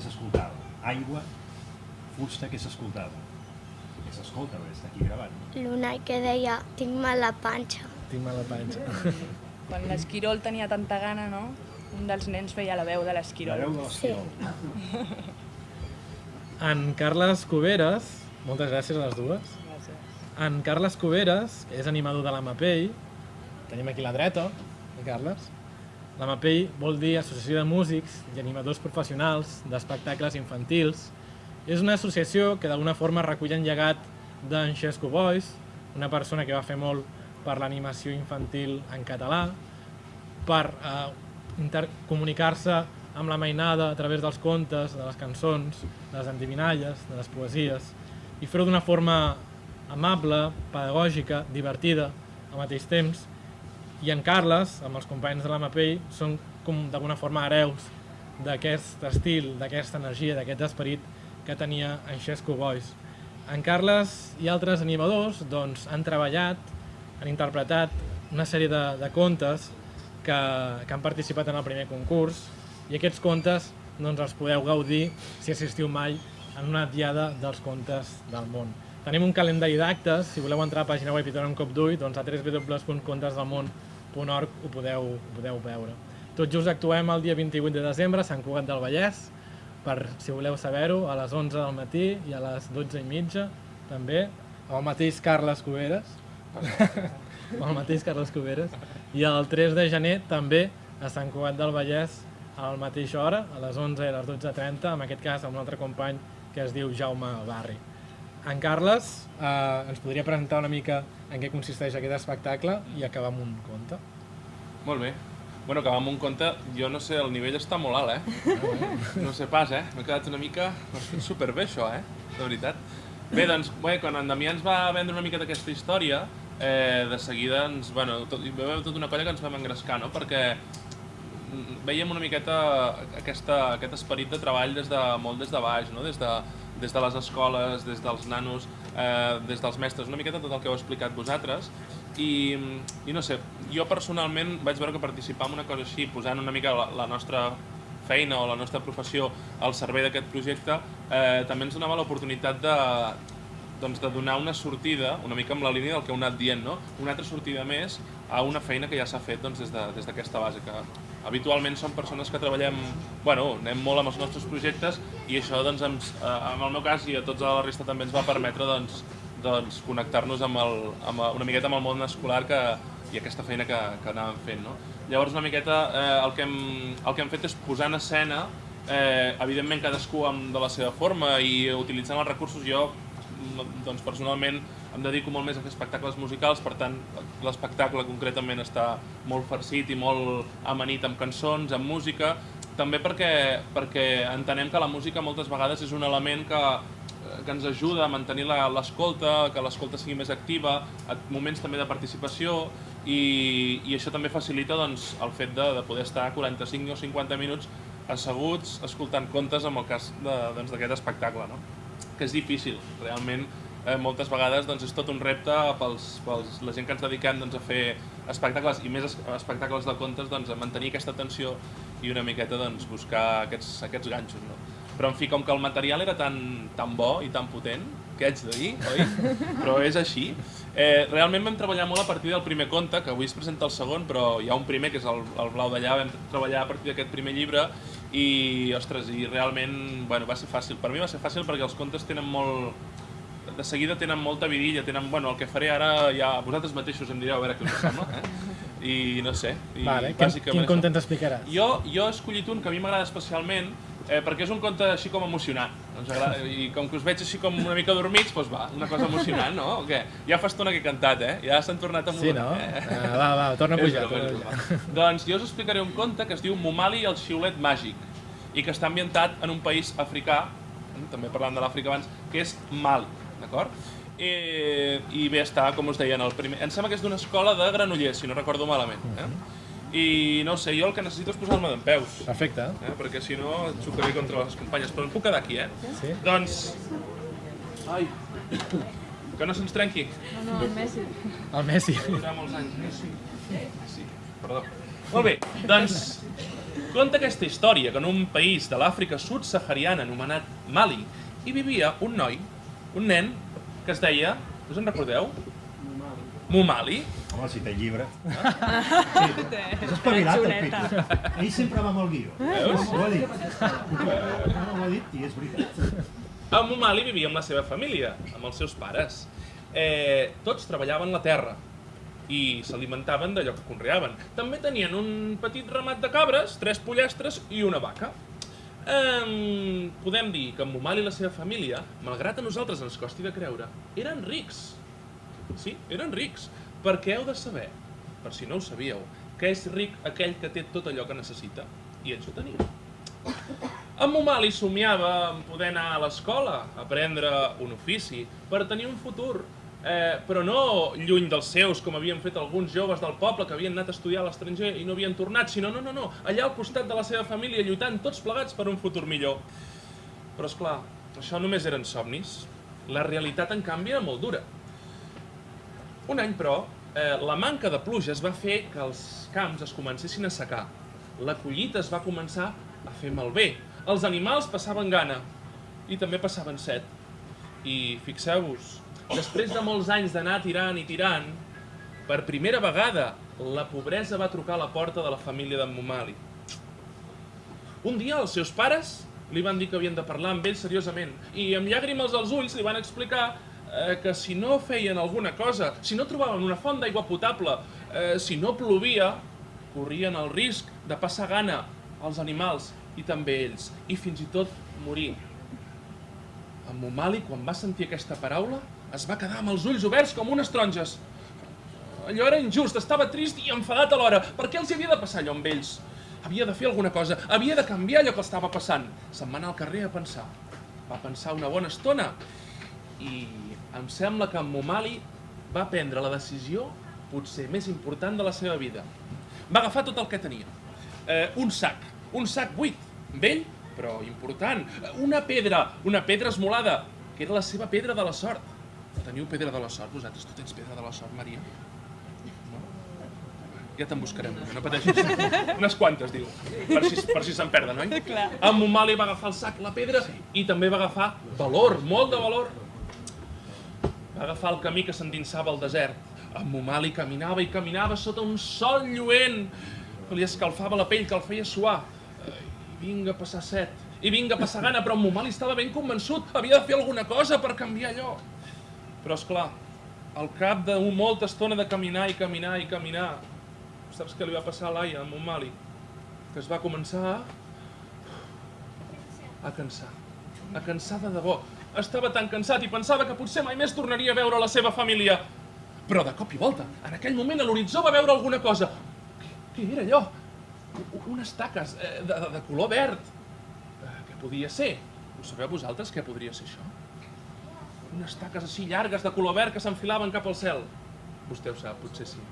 s'escoltava? Aigua, fusta, què s'escoltava? Què s'escolta, perquè està aquí gravant. L'Unai que deia, tinc mal la panxa. Tinc mala panxa. [laughs] Quan l'esquirol tenia tanta gana, no? Un dels nens feia la veu de La l'esquirol. veu de l'esquirol. En Carles Cuberes, moltes gràcies a les dues. Gràcies. En Carles Cuberes, que és animador de la MAPEI, tenim aquí a la dreta, el Carles. La MAPEI vol dir Associació de Músics i Animadors Professionals d'Espectacles Infantils. És una associació que d'alguna forma recull en llegat d'en Xesco Boys, una persona que va fer molt per l'animació infantil en català, per eh, comunicar-se amb la mainada a través dels contes, de les cançons, de les endivinalles, de les poesies, i fer-ho d'una forma amable, pedagògica, divertida, al mateix temps. I en Carles, amb els companys de la MAPEI, són com d'alguna forma hereus d'aquest estil, d'aquesta energia, d'aquest esperit que tenia en Xesco Boys. En Carles i altres animadors doncs, han treballat, han interpretat una sèrie de, de contes que, que han participat en el primer concurs i aquests contes doncs, els podeu gaudir si assistiu mai en una diada dels contes del món. Tenim un calendari d'actes, si voleu entrar a la pàgina web i donar un cop d'ull, doncs a www.contesdelmón.org ho podeu, ho podeu veure. Tot just actuem el dia 28 de desembre a Sant Cugat del Vallès, per, si voleu saber-ho, a les 11 del matí i a les 12 i mitja, també, amb el mateix Carles Cuberes, [laughs] amb el mateix Carles Cuberes, i el 3 de gener també a Sant Cugat del Vallès a la mateixa hora, a les 11 i a les 12.30, en aquest cas amb un altre company que es diu Jaume Barri. En Carles eh, ens podria presentar una mica en què consisteix aquest espectacle i acabar amb un conte. Molt bé. Bueno, acabar amb un conte, jo no sé, el nivell està molt alt, eh? No sé pas, eh? M'he quedat una mica... Has fet superbé, això, eh? De veritat. Bé, doncs, bé, quan en Damià ens va vendre una mica d'aquesta història, eh, de seguida ens... Bueno, tot, hi va haver tota una colla que ens vam engrescar, no? Perquè mm, veiem una miqueta aquesta, aquest esperit de treball des de, molt des de baix, no? des, de, des de les escoles, des dels nanos, eh, des dels mestres, una miqueta tot el que heu explicat vosaltres. I, I no sé, jo personalment vaig veure que participar en una cosa així, posant una mica la, la nostra feina o la nostra professió al servei d'aquest projecte, eh, també ens donava l'oportunitat de, doncs, de donar una sortida, una mica amb la línia del que heu anat dient, no? una altra sortida més a una feina que ja s'ha fet doncs, des d'aquesta de, des base, que habitualment som persones que treballem, bueno, anem molt amb els nostres projectes i això, doncs, ens, eh, en el meu cas i a tots a la resta també ens va permetre doncs, doncs, connectar-nos amb, el, amb una miqueta amb el món escolar que, i aquesta feina que, que anàvem fent. No? Llavors, una miqueta, eh, el, que hem, el que hem fet és posar en escena, eh, evidentment cadascú amb, de la seva forma i utilitzant els recursos, jo doncs, personalment em dedico molt més a fer espectacles musicals, per tant, l'espectacle concretament està molt farcit i molt amanit amb cançons, amb música, també perquè, perquè entenem que la música moltes vegades és un element que, que ens ajuda a mantenir l'escolta, que l'escolta sigui més activa, a moments també de participació, i, i això també facilita doncs, el fet de, de poder estar 45 o 50 minuts asseguts escoltant contes en el cas doncs, d'aquest espectacle, no? que és difícil, realment eh, moltes vegades doncs, és tot un repte pels, pels la gent que ens dediquem doncs, a fer espectacles i més es- espectacles de contes doncs, a mantenir aquesta tensió i una miqueta doncs, buscar aquests, aquests ganxos. No? Però en fi, com que el material era tan, tan bo i tan potent, què haig de dir, oi? [laughs] Però és així. Eh, realment vam treballar molt a partir del primer conte, que avui es presenta el segon, però hi ha un primer, que és el, el Blau d'allà, vam treballar a partir d'aquest primer llibre i, ostres, i realment bueno, va ser fàcil. Per mi va ser fàcil perquè els contes tenen molt... De seguida tenen molta vidilla, tenen... Bueno, el que faré ara ja vosaltres mateixos em direu a veure què us sembla, eh? I no sé. I Vale, quin, bàsicament quin això. conte ens explicaràs? Jo, jo he escollit un que a mi m'agrada especialment eh, perquè és un conte així com emocionant. Ens agrada, I com que us veig així com una mica dormits, doncs va, una cosa emocionant, no? O què? Ja fa estona que he cantat, eh? Ja s'han tornat a Sí, no? Eh? Ah, va, va, torna a pujar. Torna a pujar. doncs jo us explicaré un conte que es diu Momali i el xiulet màgic i que està ambientat en un país africà, eh, també parlant de l'Àfrica abans, que és Mali, d'acord? eh, i ve a estar, com us deia, en el primer... Em sembla que és d'una escola de Granollers, si no recordo malament. Eh? I no sé, jo el que necessito és posar-me d'en peus. Perfecte. Eh? Perquè si no et xocaré contra les companyes. Però em puc quedar aquí, eh? Sí. Doncs... Ai, que no se'ns trenqui. No, no, el Messi. El Messi. Durarà molts anys. Sí. sí. Perdó. Molt bé, doncs... Conta aquesta història que en un país de l'Àfrica subsahariana anomenat Mali hi vivia un noi, un nen, que es deia... Us en recordeu? Mumali. Home, si té llibre. És espavilat, el Pitu. Ell sempre va amb el guió. Veus? Ho ha dit. No, ho ha dit i és veritat. A Mumali vivia amb la seva família, amb els seus pares. Eh, tots treballaven la terra i s'alimentaven d'allò que conreaven. També tenien un petit ramat de cabres, tres pollastres i una vaca. Eh, podem dir que en Mumali i la seva família, malgrat a nosaltres ens costi de creure, eren rics. Sí, eren rics. Perquè heu de saber, per si no ho sabíeu, que és ric aquell que té tot allò que necessita. I ells ho tenien. En Mumali somiava en poder anar a l'escola, aprendre un ofici, per tenir un futur, eh, però no lluny dels seus, com havien fet alguns joves del poble que havien anat a estudiar a l'estranger i no havien tornat, sinó no, no, no, allà al costat de la seva família, lluitant tots plegats per un futur millor. Però és clar, això només eren somnis. La realitat, en canvi, era molt dura. Un any, però, eh, la manca de pluges va fer que els camps es comencessin a secar. La collita es va començar a fer malbé. Els animals passaven gana i també passaven set. I fixeu-vos, després de molts anys d'anar tirant i tirant, per primera vegada la pobresa va trucar a la porta de la família d'en Mumali. Un dia els seus pares li van dir que havien de parlar amb ell seriosament i amb llàgrimes als ulls li van explicar eh, que si no feien alguna cosa, si no trobaven una font d'aigua potable, eh, si no plovia, corrien el risc de passar gana als animals i també ells, i fins i tot morir. En Mumali, quan va sentir aquesta paraula, es va quedar amb els ulls oberts com unes taronges. Allò era injust, estava trist i enfadat alhora. Per què els havia de passar allò amb ells? Havia de fer alguna cosa, havia de canviar allò que estava passant. Se'n va anar al carrer a pensar. Va pensar una bona estona i em sembla que en Mumali va prendre la decisió potser més important de la seva vida. Va agafar tot el que tenia. Eh, un sac, un sac buit, vell, però important. Una pedra, una pedra esmolada, que era la seva pedra de la sort. Teniu pedra de la sort, vosaltres? Tu tens pedra de la sort, Maria? No? Ja te'n buscarem una, no pateixis. Unes quantes, diu, per si, per si se'n perden, oi? Clar. En Mumali va agafar el sac, la pedra, i també va agafar valor, molt de valor. Va agafar el camí que s'endinsava al desert. En Mumali caminava i caminava sota un sol lluent que li escalfava la pell, que el feia suar. I vinga a passar set, i vinga a passar gana, però en Mumali estava ben convençut, havia de fer alguna cosa per canviar allò. Però, és clar, al cap de molta estona de caminar i caminar i caminar, saps què li va passar a Laia, a Mumali? Que es va començar a cansar. A cansar de debò. Estava tan cansat i pensava que potser mai més tornaria a veure la seva família. Però de cop i volta, en aquell moment a l'horitzó va veure alguna cosa. Què, què era allò? Unes taques eh, de, de color verd. Eh, què podia ser? Ho sabeu vosaltres què podria ser això? Unes taques així llargues de color verd que s'enfilaven cap al cel. Vostè ho sap, potser sí.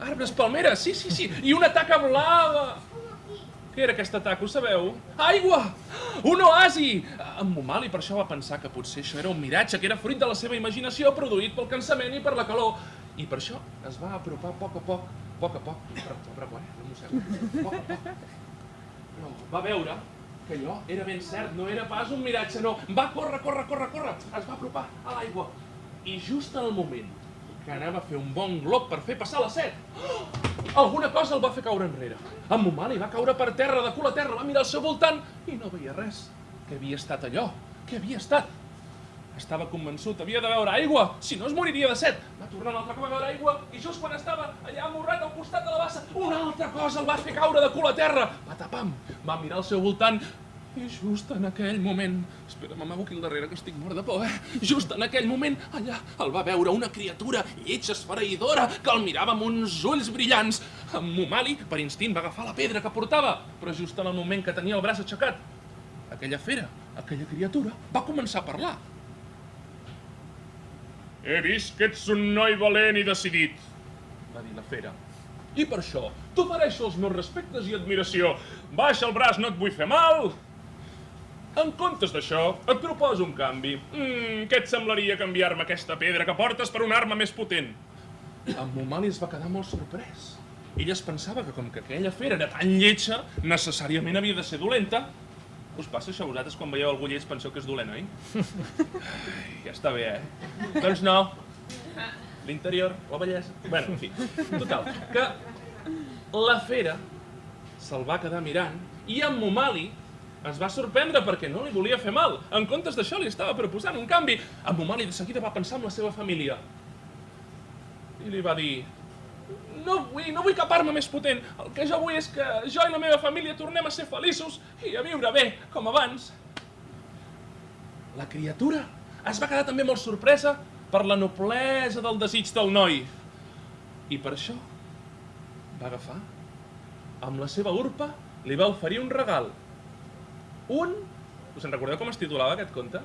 Arbres palmeres, sí, sí, sí. I una taca blava. Què era aquesta taca, ho sabeu? Aigua! Un oasi! En Mumali per això va pensar que potser això era un miratge, que era fruit de la seva imaginació produït pel cansament i per la calor. I per això es va apropar a poc a poc, poc a poc, però, però, però, no mossego, a poc a poc. Però va veure que allò era ben cert, no era pas un miratge, no. Va córrer, córrer, córrer, córrer, es va apropar a l'aigua. I just en el moment que anava a fer un bon glob per fer passar la set, [gasps] alguna cosa el va fer caure enrere. En Mumali va caure per terra, de cul a terra, va mirar al seu voltant i no veia res. Què havia estat allò? Què havia estat? Estava convençut, havia de beure aigua, si no es moriria de set. Va tornar un altre cop a beure aigua i just quan estava allà amorrat al costat de la bassa, una altra cosa el va fer caure de cul a terra. Va tapam, va mirar al seu voltant i just en aquell moment... Espera, m'amago aquí al darrere que estic mort de por, eh? Just en aquell moment, allà, el va veure una criatura lletja esfereïdora que el mirava amb uns ulls brillants. En Mumali, per instint, va agafar la pedra que portava, però just en el moment que tenia el braç aixecat, aquella fera, aquella criatura, va començar a parlar. He vist que ets un noi valent i decidit, va dir la fera. I per això t'ofereixo els meus respectes i admiració. Baixa el braç, no et vull fer mal. En comptes d'això, et proposo un canvi. Mm, què et semblaria canviar-me aquesta pedra que portes per una arma més potent? En Momali es va quedar molt sorprès. Ell es pensava que com que aquella fera era tan lletja, necessàriament havia de ser dolenta. Us passa això a vosaltres quan veieu algú lleig penseu que és dolent, oi? Ai, ja està bé, eh? Doncs no. L'interior, la bellesa... Bueno, en fi, total, que la fera se'l va quedar mirant i en Momali es va sorprendre perquè no li volia fer mal. En comptes d'això li estava proposant un canvi. En Momali de seguida va pensar en la seva família. I li va dir... No vull, no vull cap arma més potent. El que jo vull és que jo i la meva família tornem a ser feliços i a viure bé, com abans. La criatura es va quedar també molt sorpresa per la noblesa del desig del noi. I per això va agafar, amb la seva urpa, li va oferir un regal. Un... Us en recordeu com es titulava aquest conte?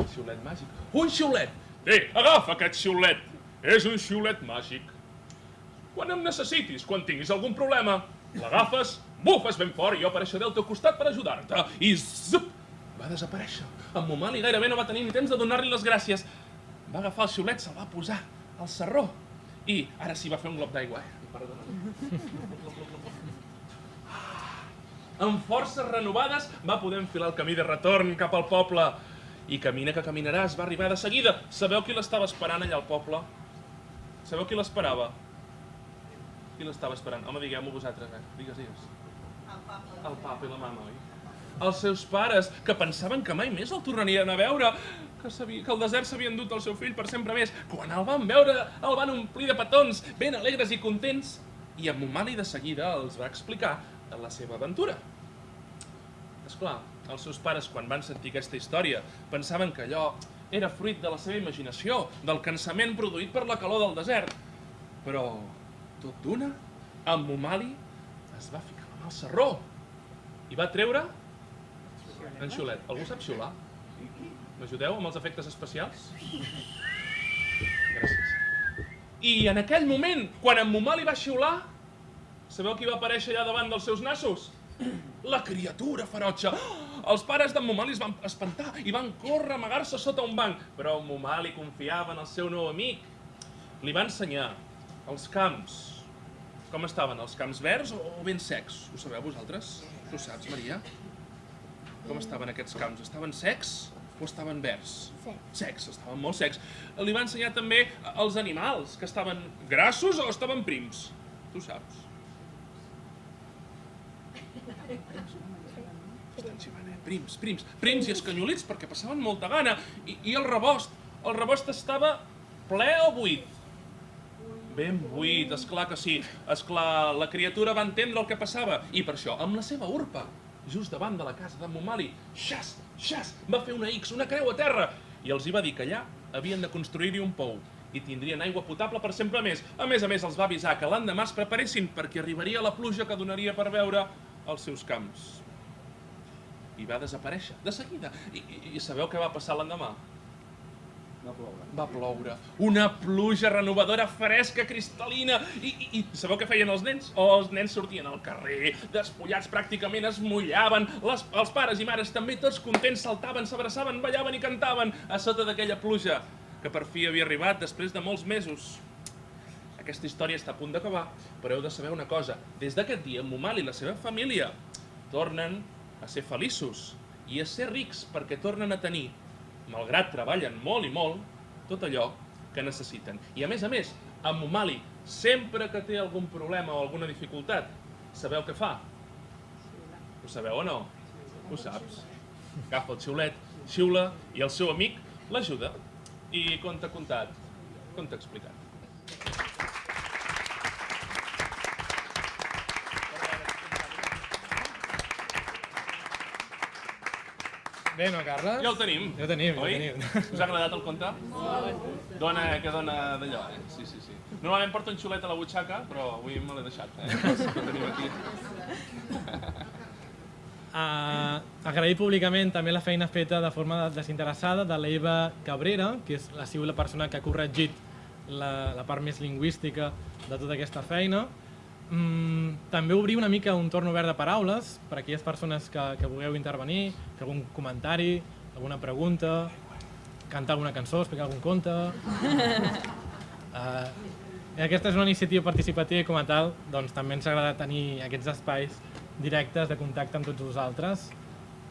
El xiulet màgic. Un xiulet! Té, agafa aquest xiulet! És un xiulet màgic. Quan em necessitis, quan tinguis algun problema, l'agafes, bufes ben fort i jo apareixeré al teu costat per ajudar-te. I zup! Va desaparèixer. En Momali gairebé no va tenir ni temps de donar-li les gràcies. Va agafar el xiulet, se'l va posar al serró. I ara sí va fer un glob d'aigua, eh? Perdona. Amb forces renovades va poder enfilar el camí de retorn cap al poble. I camina que caminaràs, va arribar de seguida. Sabeu qui l'estava esperant allà al poble? Sabeu qui l'esperava? Qui l'estava esperant? Home, digueu-m'ho vosaltres, eh? Digues, digues. El papa. El papa i la mama, oi? Els seus pares, que pensaven que mai més el tornarien a veure, que, sabia, que el desert s'havia endut el seu fill per sempre més. Quan el van veure, el van omplir de petons, ben alegres i contents. I en Momali de seguida els va explicar la seva aventura. És clar, els seus pares, quan van sentir aquesta història, pensaven que allò era fruit de la seva imaginació, del cansament produït per la calor del desert. Però, tot d'una, en Momali es va ficar amb el serró i va treure en xiulet. Algú sap xiular? M'ajudeu amb els efectes especials? Gràcies. I en aquell moment, quan en Momali va xiular, sabeu qui va aparèixer allà davant dels seus nassos? La criatura ferotge. Els pares d'en Momali es van espantar i van córrer a amagar-se sota un banc. Però en Momali confiava en el seu nou amic. Li va ensenyar els camps. Com estaven? Els camps verds o ben secs? Ho sabeu vosaltres? Tu saps, Maria? Com estaven aquests camps? Estaven secs o estaven verds? Secs. Secs, estaven molt secs. Li va ensenyar també els animals, que estaven grassos o estaven prims. Tu saps. Eh? Prims, prims. Prims i escanyolits perquè passaven molta gana. I, I el rebost? El rebost estava ple o buit? Ben buit, és clar que sí. És clar, la criatura va entendre el que passava. I per això, amb la seva urpa, just davant de la casa d'en Momali, xas, xas, va fer una X, una creu a terra, i els hi va dir que allà havien de construir-hi un pou i tindrien aigua potable per sempre més. A més a més, els va avisar que l'endemà es preparessin perquè arribaria la pluja que donaria per veure els seus camps. I va desaparèixer, de seguida. I, i, i sabeu què va passar l'endemà? Va ploure. Va ploure. Una pluja renovadora, fresca, cristal·lina. I, i, I sabeu què feien els nens? Oh, els nens sortien al carrer, despullats pràcticament, es mullaven. Les, els pares i mares també, tots contents, saltaven, s'abraçaven, ballaven i cantaven a sota d'aquella pluja que per fi havia arribat després de molts mesos. Aquesta història està a punt d'acabar, però heu de saber una cosa. Des d'aquest dia, Momal i la seva família tornen a ser feliços i a ser rics perquè tornen a tenir, malgrat treballen molt i molt, tot allò que necessiten. I a més a més, en Momali, sempre que té algun problema o alguna dificultat, sabeu què fa? Ho sabeu o no? Ho saps. Agafa el xiulet, xiula i el seu amic l'ajuda. I com t'ha contat? Com t'ha explicat? Bé, no, Carles? Ja el tenim. Ja el tenim, ja Oi? el tenim. Us ha agradat el conte? Dona, que dona d'allò, eh? Sí, sí, sí. Normalment porto un xulet a la butxaca, però avui me l'he deixat, eh? [laughs] Que tenim aquí. Uh, [laughs] agrair públicament també la feina feta de forma desinteressada de l'Eva Cabrera, que és, ha sigut la persona que ha corregit la, la part més lingüística de tota aquesta feina. Mm, també obrir una mica un torn obert de paraules per a aquelles persones que, que vulgueu intervenir, fer algun comentari, alguna pregunta, cantar alguna cançó, explicar algun conte... Uh, [laughs] i aquesta és una iniciativa participativa i com a tal doncs, també ens agrada tenir aquests espais directes de contacte amb tots vosaltres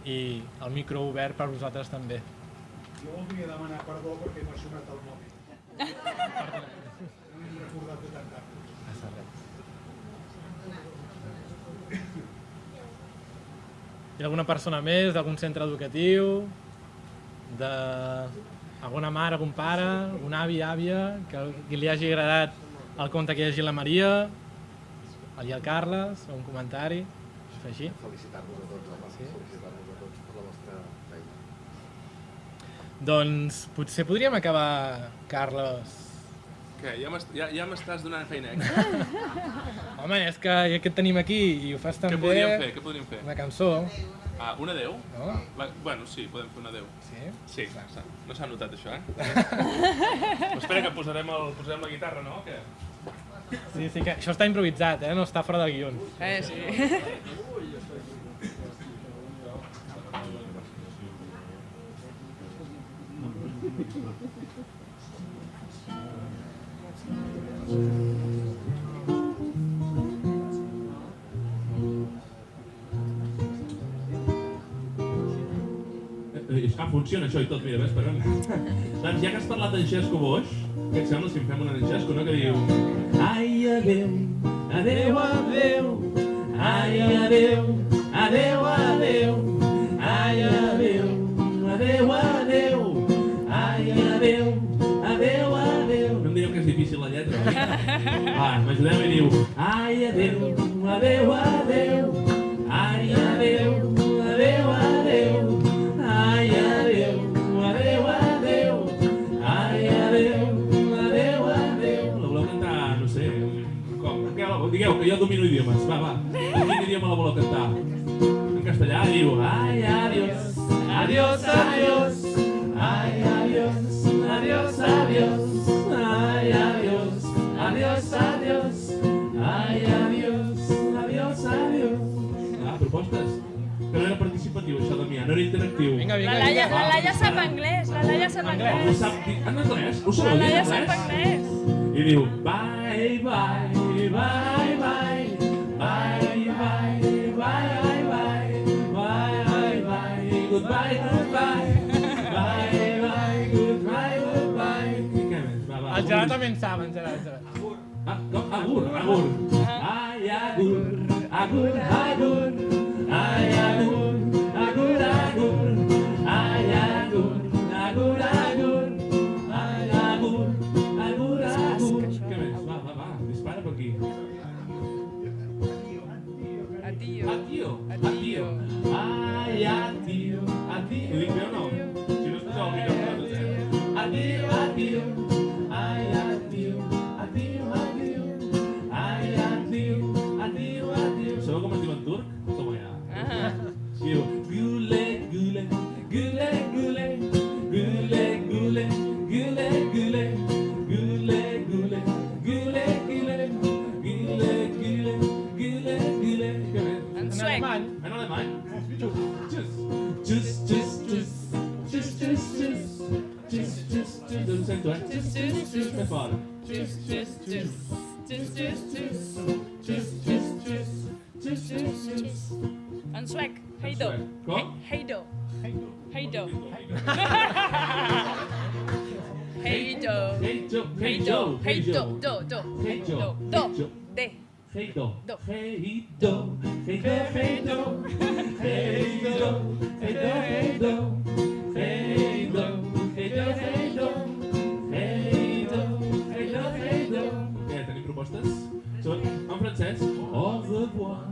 i el micro obert per vosaltres també. Jo voldria demanar perdó perquè m'ha sonat el mòbil. [laughs] No m'he recordat de tant Hi ha alguna persona més d'algun centre educatiu, de alguna mare, algun pare, algun avi, àvia, que, que li hagi agradat el conte que hagi la Maria, el el Carles, o un comentari, fer així. Felicitar-vos a tots, home. Sí? Felicitar-vos a tots per la vostra feina. Doncs potser podríem acabar, Carles. Què? Ja m'est- ja, ja m'estàs donant feina extra? [laughs] Home, és que ja que et tenim aquí i ho fas tan Què bé... podríem fer? Què podríem fer? Una cançó, Ah, un adeu? no? Va, bueno, sí, podem fer un adeu. Sí? Sí, s'ha- no s'ha notat això, eh? Però [laughs] espera que posarem, el, posarem la guitarra, no? o Què? Sí, sí, que això està improvisat, eh? No està fora de guions. Eh, sí. Eh, És [laughs] que funciona això i tot, mira, ves, espera'm. doncs ja que has parlat d'en Xesco Boix, què et sembla si en fem una d'en Xesco, no? Que diu... Ai, adeu, adeu, adeu, ai, adeu, adeu, adeu, ai, Va, m'ajudeu i diu... Ai, adeu, adeu, adeu, ai, adeu, sé, com? Digueu, que jo domino idiomes, va, va. En quin idioma la voleu cantar? En castellà diu, ai, adiós, adiós, adiós, era interactiu. Vinga, vinga, La Laia, la Laia sap anglès, la Laia sap Ho anglès. sap dir en anglès? Ho La sabeu dir Laia sap anglès? I diu, bye, bye, bye, bye, bye, bye, bye, bye, bye, bye, bye, goodbye, goodbye. El Gerard també en sap, en Gerard, Gerard. Ah, com? Agur, agur. Ai, agur, agur, agur. Ai, addio, addio. Ai, addio. Tschüss, tschüss, tschüss. Tschüss, tschüss, tschüss. Tschüss, tschüss, tschüss. Tschüss, tschüss, tschüss. Tschüss, tschüss, tschüss. En suec. Heido. Com? Heido. Heido. Heido. Hey, Joe. Hey, Heido. Joe. Hey, Heido. Joe. Do. Do. Hey, Joe. Do. Hey, Do. Joe. De. Hey do, Do. hey do, hey do, hey do, hey do, hey do, hey do, hey do, francès. Au revoir,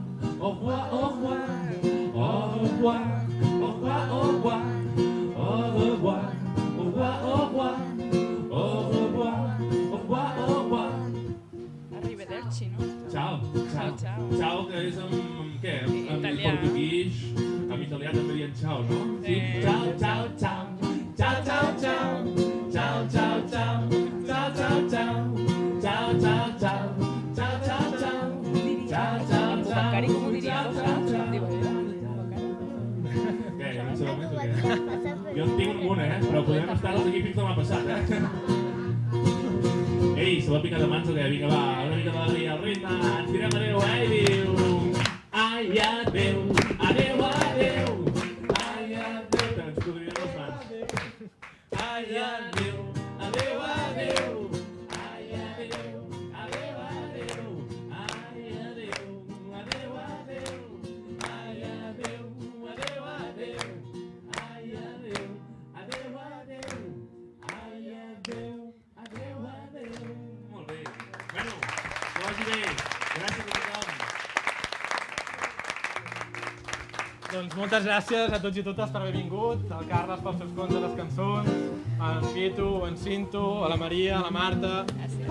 au revoir, au revoir, au revoir, gràcies a tots i totes per haver vingut, al Carles pels seus contes, les cançons, en Pitu, en Cinto, a la Maria, a la Marta,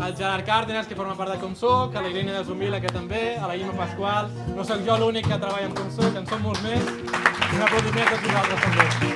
al Gerard Cárdenas, que forma part de Com Soc, a la Irene de Zumila, que també, a la Ima Pasqual, no sóc jo l'únic que treballa en Com Soc, en som molts més, un aplaudiment a tots vosaltres també.